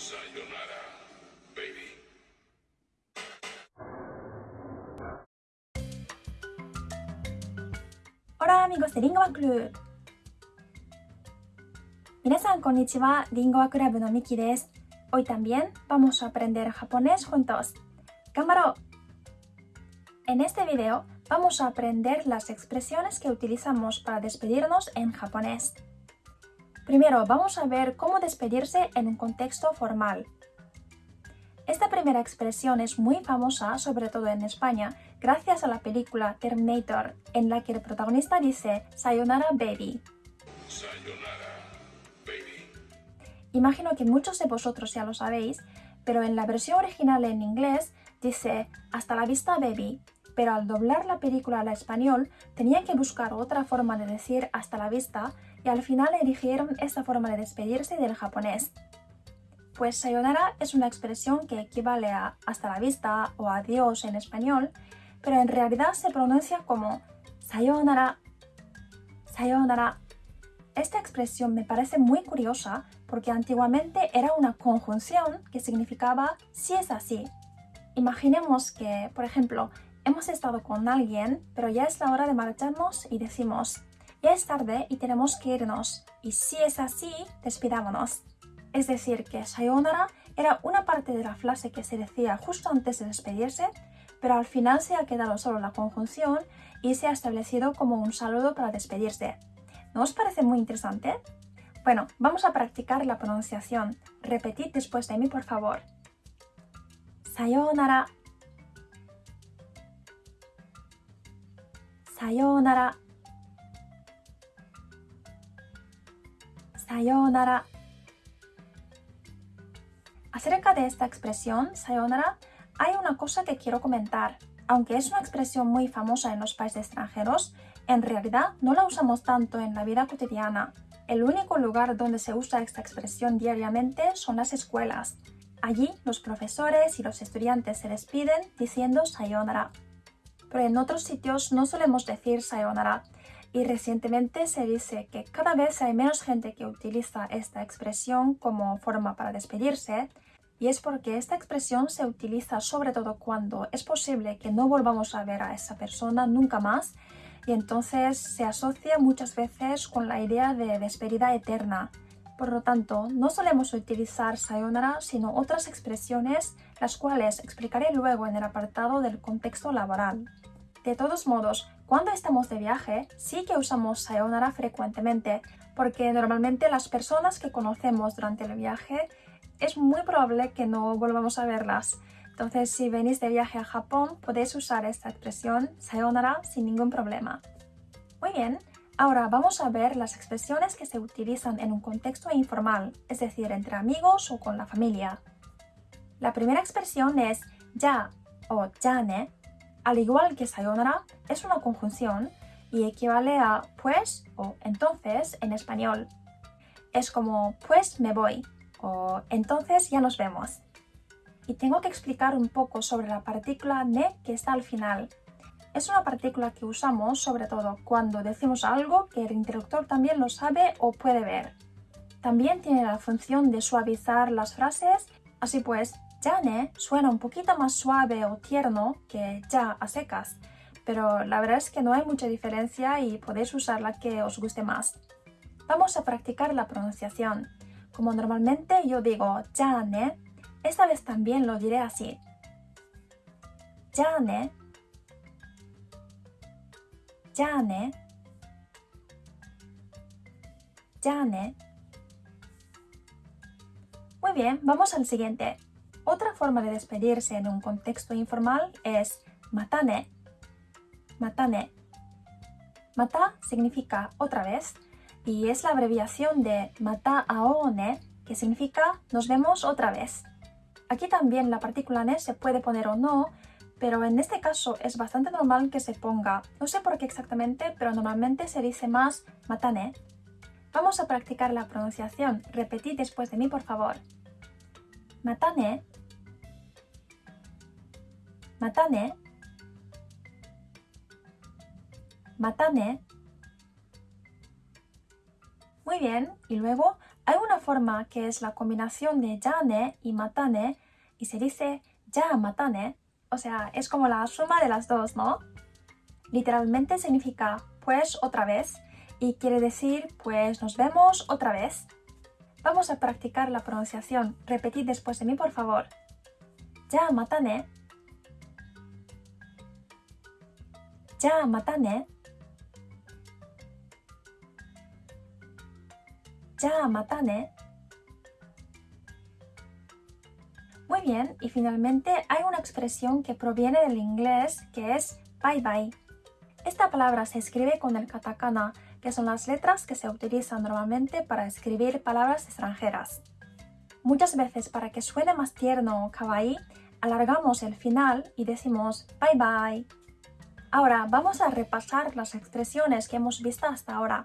Sayonara, baby. Hola amigos de Lingua Club 皆さんこんにちは、リンゴアクラブのミキです。Hoy también vamos a aprender japonés juntos. ¡Cámara! En este video vamos a aprender las expresiones que utilizamos para despedirnos en japonés. Primero vamos a ver cómo despedirse en un contexto formal. Esta primera expresión es muy famosa, sobre todo en España, gracias a la película Terminator, en la que el protagonista dice Sayonara baby. Sayonara, baby. Imagino que muchos de vosotros ya lo sabéis, pero en la versión original en inglés dice hasta la vista baby, pero al doblar la película al español tenían que buscar otra forma de decir hasta la vista y al final eligieron esta forma de despedirse del japonés. Pues sayonara es una expresión que equivale a hasta la vista o adiós en español, pero en realidad se pronuncia como sayonara, sayonara. Esta expresión me parece muy curiosa porque antiguamente era una conjunción que significaba si es así. Imaginemos que, por ejemplo, hemos estado con alguien, pero ya es la hora de marcharnos y decimos ya es tarde y tenemos que irnos, y si es así, despidámonos. Es decir, que sayonara era una parte de la frase que se decía justo antes de despedirse, pero al final se ha quedado solo la conjunción y se ha establecido como un saludo para despedirse. ¿No os parece muy interesante? Bueno, vamos a practicar la pronunciación. Repetid después de mí, por favor. Sayonara. Sayonara. Sayonara. Acerca de esta expresión, sayonara, hay una cosa que quiero comentar. Aunque es una expresión muy famosa en los países extranjeros, en realidad no la usamos tanto en la vida cotidiana. El único lugar donde se usa esta expresión diariamente son las escuelas. Allí los profesores y los estudiantes se despiden diciendo sayonara. Pero en otros sitios no solemos decir sayonara y recientemente se dice que cada vez hay menos gente que utiliza esta expresión como forma para despedirse y es porque esta expresión se utiliza sobre todo cuando es posible que no volvamos a ver a esa persona nunca más y entonces se asocia muchas veces con la idea de despedida eterna. Por lo tanto, no solemos utilizar sayonara, sino otras expresiones, las cuales explicaré luego en el apartado del contexto laboral. De todos modos, cuando estamos de viaje, sí que usamos sayonara frecuentemente, porque normalmente las personas que conocemos durante el viaje es muy probable que no volvamos a verlas. Entonces, si venís de viaje a Japón, podéis usar esta expresión sayonara sin ningún problema. Muy bien, ahora vamos a ver las expresiones que se utilizan en un contexto informal, es decir, entre amigos o con la familia. La primera expresión es ya o ne. Al igual que sayonara, es una conjunción y equivale a pues o entonces en español. Es como pues me voy o entonces ya nos vemos. Y tengo que explicar un poco sobre la partícula ne que está al final. Es una partícula que usamos sobre todo cuando decimos algo que el interlocutor también lo sabe o puede ver. También tiene la función de suavizar las frases, así pues ne suena un poquito más suave o tierno que ya a secas, pero la verdad es que no hay mucha diferencia y podéis usar la que os guste más. Vamos a practicar la pronunciación. Como normalmente yo digo ne, esta vez también lo diré así. ne, ne, ne. Muy bien, vamos al siguiente. Otra forma de despedirse en un contexto informal es matane. Matane. Mata significa otra vez y es la abreviación de mata aone, que significa nos vemos otra vez. Aquí también la partícula ne se puede poner o no, pero en este caso es bastante normal que se ponga. No sé por qué exactamente, pero normalmente se dice más matane. Vamos a practicar la pronunciación. Repetid después de mí, por favor. Matane またね。またね。Muy bien, y luego Hay una forma que es la combinación de ya ne y matane y se dice ya matane, o sea, es como la suma de las dos, ¿no? Literalmente significa pues otra vez y quiere decir pues nos vemos otra vez. Vamos a practicar la pronunciación. Repetid después de mí, por favor. Ya matane. Ya matane. Ya matane. Muy bien, y finalmente hay una expresión que proviene del inglés que es bye bye. Esta palabra se escribe con el katakana, que son las letras que se utilizan normalmente para escribir palabras extranjeras. Muchas veces para que suene más tierno o kawaii, alargamos el final y decimos bye bye. Ahora vamos a repasar las expresiones que hemos visto hasta ahora.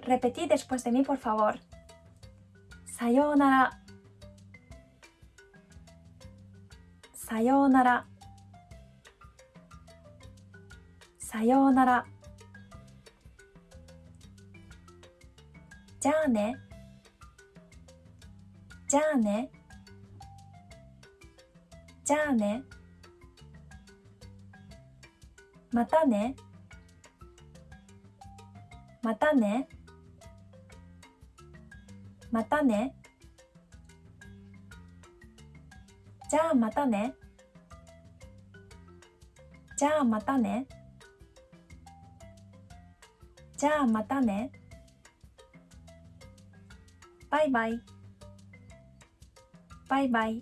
Repetid después de mí, por favor. Sayonara. Sayonara. Sayonara. Ya ne. Ya ne. Ne. またね。またね。またね。じゃあまたね。じゃあまたね。じゃあまたね。Bye bye. Bye bye.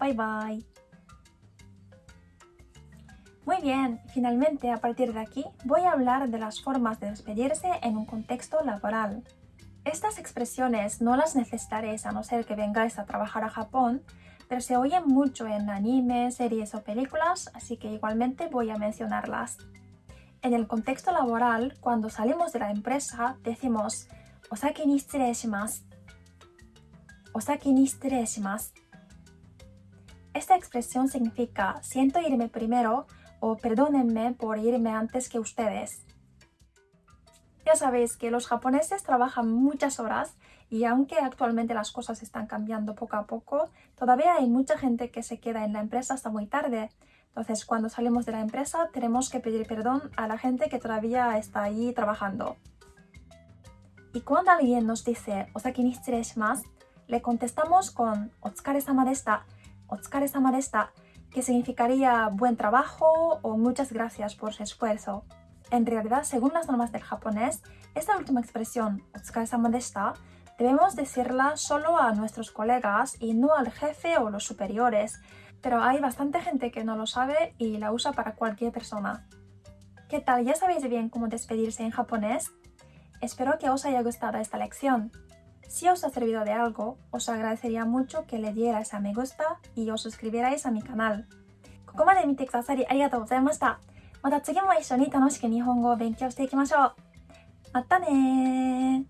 Bye bye. Muy bien, finalmente a partir de aquí voy a hablar de las formas de despedirse en un contexto laboral. Estas expresiones no las necesitaréis a no ser que vengáis a trabajar a Japón, pero se oyen mucho en anime, series o películas, así que igualmente voy a mencionarlas. En el contexto laboral, cuando salimos de la empresa, decimos Osaki ni shimasu. Osaki ni shimasu. Esta expresión significa siento irme primero, o perdónenme por irme antes que ustedes. Ya sabéis que los japoneses trabajan muchas horas y aunque actualmente las cosas están cambiando poco a poco, todavía hay mucha gente que se queda en la empresa hasta muy tarde. Entonces, cuando salimos de la empresa, tenemos que pedir perdón a la gente que todavía está ahí trabajando. Y cuando alguien nos dice Osaki ni le contestamos con Otsukare-sama deshita, Otsukare-sama deshita, que significaría buen trabajo o muchas gracias por su esfuerzo. En realidad, según las normas del japonés, esta última expresión, Otsukare-sama deshita, debemos decirla solo a nuestros colegas y no al jefe o los superiores, pero hay bastante gente que no lo sabe y la usa para cualquier persona. ¿Qué tal? ¿Ya sabéis bien cómo despedirse en japonés? Espero que os haya gustado esta lección. Si os ha servido de algo, os agradecería mucho que le dierais a me gusta y os suscribierais a mi canal. ここまで見てくださりありがとうございました。また次も一緒に楽しく日本語を勉強していきましょう。またね